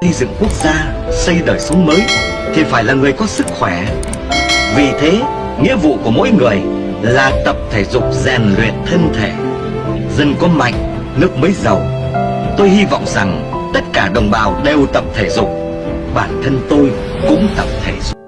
xây dựng quốc gia, xây đời sống mới thì phải là người có sức khỏe. Vì thế, nghĩa vụ của mỗi người là tập thể dục rèn luyện thân thể. Dân có mạnh, nước mới giàu. Tôi hy vọng rằng tất cả đồng bào đều tập thể dục. Bản thân tôi cũng tập thể dục.